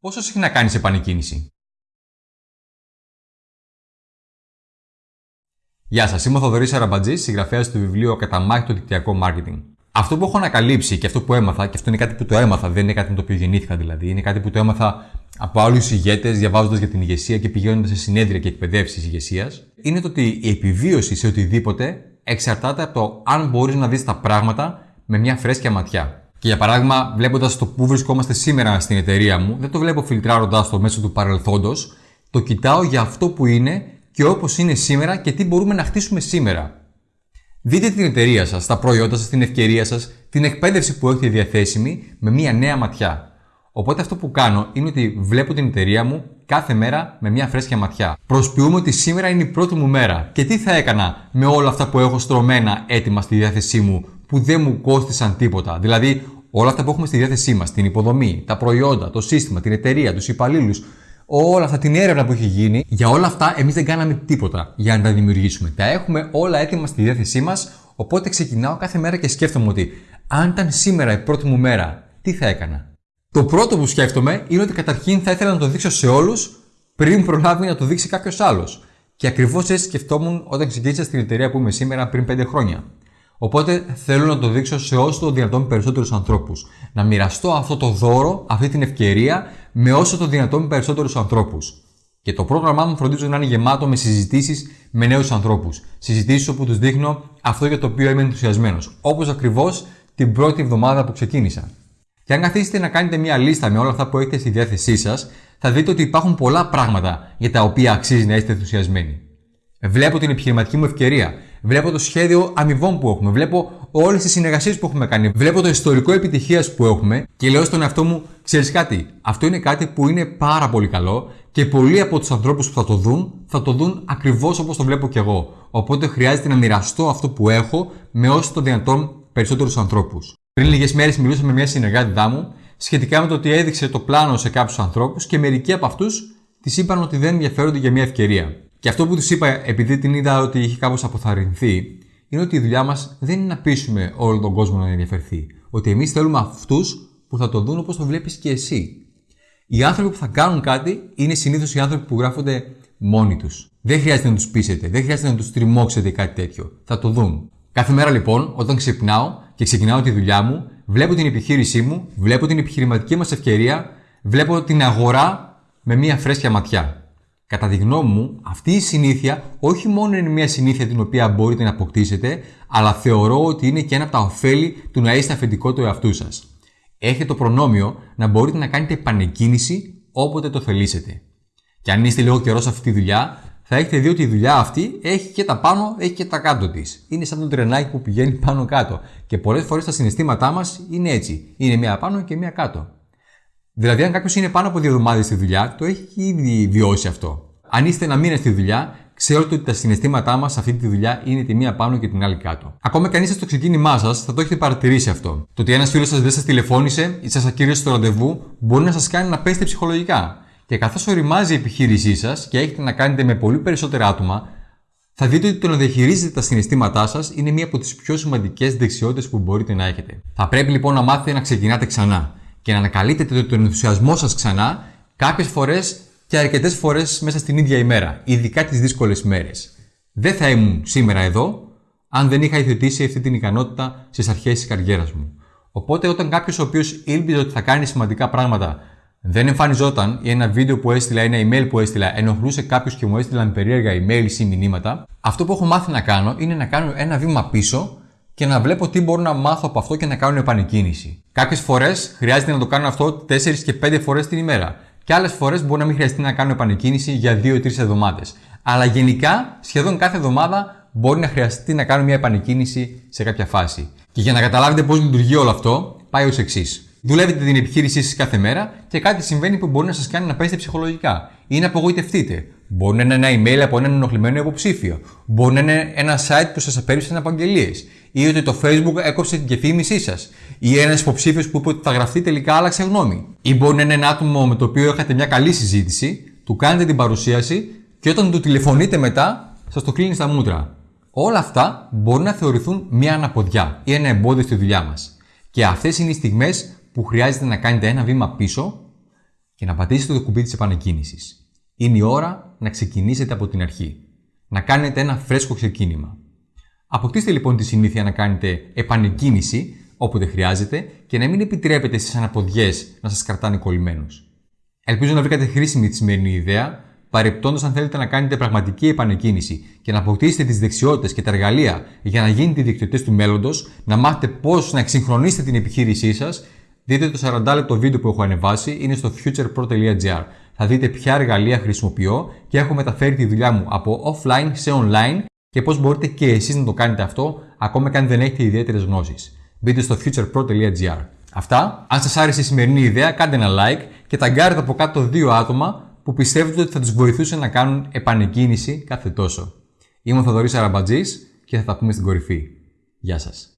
Πόσο συχνά κάνεις επανεκκίνηση; Γεια σας, είμαι ο Θοδωρής Αραμπατζής, συγγραφέας του βιβλίου Καταμάχητο Δικτυακό Μάρκετινγκ. Αυτό που έχω ανακαλύψει και αυτό που έμαθα, και αυτό είναι κάτι που το έμαθα, δεν είναι κάτι με το οποίο γεννήθηκα δηλαδή, είναι κάτι που το έμαθα από άλλους ηγέτες, διαβάζοντας για την ηγεσία και πηγαίνοντας σε συνέδρια και εκπαιδεύσεις ηγεσίας, είναι το ότι η επιβίωση σε οτιδήποτε εξαρτάται από το αν μπορείς να δεις τα πράγματα με μια φρέσκια ματιά. Και για παράδειγμα, βλέποντας το που βρισκόμαστε σήμερα στην εταιρεία μου, δεν το βλέπω φιλτράροντας το μέσω του παρελθόντος, το κοιτάω για αυτό που είναι και όπως είναι σήμερα και τι μπορούμε να χτίσουμε σήμερα. Δείτε την εταιρεία σας, τα προϊόντα σας, την ευκαιρία σας, την εκπαίδευση που έχετε διαθέσιμη με μια νέα ματιά. Οπότε αυτό που κάνω είναι ότι βλέπω την εταιρεία μου κάθε μέρα με μια φρέσκια ματιά. Προσποιούμε ότι σήμερα είναι η πρώτη μου μέρα και τι θα έκανα με όλα αυτά που έχω στρωμένα έτοιμα στη διάθεσή μου που δεν μου κόστησαν τίποτα. Δηλαδή όλα αυτά που έχουμε στη διάθεσή μας, την υποδομή, τα προϊόντα, το σύστημα, την εταιρεία, τους υπαλλήλους, όλα αυτά, την έρευνα που έχει γίνει, για όλα αυτά εμείς δεν κάναμε τίποτα για να τα δημιουργήσουμε. Τα έχουμε όλα έτοιμα στη διάθεσή μας, οπότε ξεκινάω κάθε μέρα και σκέφτομαι ότι αν ήταν σήμερα η πρώτη μου μέρα, τι θα έκανα. Το πρώτο που σκέφτομαι είναι ότι καταρχήν θα ήθελα να το δείξω σε όλους πριν προλάβει να το δείξει κάποιος άλλος. Και ακριβώς έτσι σκεφτόμουν όταν ξεκίνησα στην εταιρεία που είμαι σήμερα πριν 5 χρόνια. Οπότε θέλω να το δείξω σε όσο το δυνατόν περισσότερους ανθρώπους. Να μοιραστώ αυτό το δώρο, αυτή την ευκαιρία με όσο το δυνατόν περισσότερους ανθρώπους. Και το πρόγραμμά μου φροντίζω να είναι γεμάτο με συζητήσεις με νέους ανθρώπους. Συζητήσεις όπου τους δείχνω αυτό για το οποίο είμαι ενθουσιασμένος. Όπως ακριβώς την πρώτη εβδομάδα που ξεκίνησα. Και αν καθίσετε να κάνετε μια λίστα με όλα αυτά που έχετε στη διάθεσή σας, θα δείτε ότι υπάρχουν πολλά πράγματα για τα οποία αξίζει να είστε ενθουσιασμένοι. Βλέπω την επιχειρηματική μου ευκαιρία. Βλέπω το σχέδιο αμοιβών που έχουμε. Βλέπω όλες τις συνεργασίες που έχουμε κάνει. Βλέπω το ιστορικό επιτυχίας που έχουμε και λέω στον εαυτό μου, ξέρεις κάτι, αυτό είναι κάτι που είναι πάρα πολύ καλό και πολλοί από τους ανθρώπους που θα το δουν θα το δουν ακριβώς όπως το βλέπω κι εγώ. Οπότε χρειάζεται να μοιραστώ αυτό που έχω με όσο το δυνατόν περισσότερους ανθρώπους. Πριν λίγες μέρες μιλούσα με μια συνεργάτη μου σχετικά με το ότι έδειξε το πλάνο σε κάποιους ανθρώπους και μερικοί από αυτούς της είπαν ότι δεν ενδιαφέρονται για μια ευκαιρία. Και αυτό που τους είπα, επειδή την είδα ότι είχε κάπως αποθαρρυνθεί, είναι ότι η δουλειά μας δεν είναι να πείσουμε όλο τον κόσμο να ενδιαφερθεί. Ότι εμείς θέλουμε αυτούς που θα το δουν όπως το βλέπεις και εσύ. Οι άνθρωποι που θα κάνουν κάτι είναι συνήθως οι άνθρωποι που γράφονται μόνοι τους. Δεν χρειάζεται να τους πείσετε, δεν χρειάζεται να τους τριμώξετε κάτι τέτοιο. Θα το δουν. Κάθε μέρα λοιπόν, όταν ξυπνάω και ξεκινάω τη δουλειά μου, βλέπω την επιχείρησή μου, βλέπω την επιχειρηματική μας ευκαιρία, βλέπω την αγορά με μια φρέσκια ματιά. Κατά τη γνώμη μου, αυτή η συνήθεια όχι μόνο είναι μια συνήθεια την οποία μπορείτε να αποκτήσετε, αλλά θεωρώ ότι είναι και ένα από τα ωφέλη του να είστε αφεντικό του εαυτού σας. Έχετε το προνόμιο να μπορείτε να κάνετε επανεκκίνηση όποτε το θελήσετε. Και αν είστε λίγο καιρός σε αυτή τη δουλειά, θα έχετε δει ότι η δουλειά αυτή έχει και τα πάνω, έχει και τα κάτω της. Είναι σαν το τρενάκι που πηγαίνει πάνω κάτω. Και πολλές φορές τα συναισθήματά μας είναι έτσι. Είναι μία πάνω και μία κάτω. Δηλαδή, αν κάποιος είναι πάνω από δύο εβδομάδες στη δουλειά, το έχει ήδη βιώσει αυτό. Αν είστε ένα μήνα στη δουλειά, ξέρετε ότι τα συναισθήματά μας σε αυτή τη δουλειά είναι τη μία πάνω και την άλλη κάτω. Ακόμα και αν είστε στο ξεκίνημά σας, θα το έχετε παρατηρήσει αυτό. Το ότι ένας φίλος σας δεν σας τηλεφώνησε ή σας ακύρωσε στο ραντεβού μπορεί να σας κάνει να πέσετε ψυχολογικά. Και καθώς οριμάζει η επιχείρησή σας και έχετε να κάνετε με πολύ περισσότερα άτομα, θα δείτε ότι το να διαχειρίζετε τα συναισθήματά σας είναι μία από τις πιο σημαντικές δεξιότητες που μπορείτε να έχετε. Θα πρέπει λοιπόν να μάθετε να ξεκινάτε ξανά και να ανακαλύπτετε τον ενθουσιασμό σας ξανά κάποιες φορές και αρκετές φορές μέσα στην ίδια ημέρα, ειδικά τις δύσκολες μέρες. Δεν θα ήμουν σήμερα εδώ αν δεν είχα υιοθετήσει αυτή την ικανότητα στις αρχές της καριέρας μου. Οπότε, όταν κάποιος ο οποίος ήλπιζε ότι θα κάνει σημαντικά πράγματα δεν εμφανιζόταν ή ένα βίντεο που έστειλα, ένα email που έστειλα, ενοχλούσε κάποιο και μου έστειλαν περίεργα email ή μηνύματα, αυτό που έχω μάθει να κάνω είναι να κάνω ένα βήμα πίσω και να βλέπω τι μπορώ να μάθω από αυτό και να κάνω επανεκκίνηση. Κάποιες φορές χρειάζεται να το κάνω αυτό 4 και 5 φορές την ημέρα. Και άλλες φορές μπορεί να μην χρειαστεί να κάνω επανεκκίνηση για 2-3 εβδομάδες. Αλλά γενικά, σχεδόν κάθε εβδομάδα μπορεί να χρειαστεί να κάνω μια επανεκκίνηση σε κάποια φάση. Και για να καταλάβετε πώς λειτουργεί όλο αυτό, πάει ως εξής. Δουλεύετε την επιχείρησή σας κάθε μέρα και κάτι συμβαίνει που μπορεί να σας κάνει να πέσετε ψυχολογικά ή να απογοητευτείτε. Μπορεί να είναι ένα email από έναν ενοχλημένο υποψήφιο. Μπορεί να είναι ένα site που σας απέρριψαν απαγγελίες. Ή ότι το Facebook έκοψε την κεφήμισή σας. Ή ένας υποψήφιος που είπε ότι θα γραφτεί τελικά άλλαξε γνώμη. Ή μπορεί να είναι ένα άτομο με το οποίο είχατε μια καλή συζήτηση, του κάνετε την παρουσίαση και όταν του τηλεφωνείτε μετά, σας το κλείνει στα μούτρα. Όλα αυτά μπορεί να θεωρηθούν μια αναποδιά ή ένα εμπόδιο στη δουλειά μας. Και αυτές είναι οι στιγμές που χρειάζεται να κάνετε ένα βήμα πίσω και να πατήσετε το κουμπί της επανεκκίνησης. Είναι η ώρα να ξεκινήσετε από την αρχή. Να κάνετε ένα φρέσκο ξεκίνημα. Αποκτήστε λοιπόν τη συνήθεια να κάνετε επανεκκίνηση όποτε χρειάζεται και να μην επιτρέπετε στις αναποδιές να σας κρατάνε κολλημένους. Ελπίζω να βρήκατε χρήσιμη τη σημερινή ιδέα, παρεπτόντως αν θέλετε να κάνετε πραγματική επανεκκίνηση και να αποκτήσετε τις δεξιότητες και τα εργαλεία για να γίνετε διεκτητέ του μέλλοντος, να μάθετε πώς να εξυγχρονίσετε την επιχείρησή σας, δείτε το 40 λεπτό βίντεο που έχω ανεβάσει, είναι στο futurepro.gr. Θα δείτε ποια εργαλεία χρησιμοποιώ και έχω μεταφέρει τη δουλειά μου από offline σε online και πώς μπορείτε και εσείς να το κάνετε αυτό, ακόμα και αν δεν έχετε ιδιαίτερες γνώσεις. Μπείτε στο futurepro.gr. Αυτά. Αν σας άρεσε η σημερινή ιδέα, κάντε ένα like και ταγκάρετε από κάτω δύο άτομα που πιστεύετε ότι θα τους βοηθούσε να κάνουν επανεκκίνηση κάθε τόσο. Είμαι ο Θοδωρής Αραμπατζής και θα τα πούμε στην κορυφή. Γεια σας.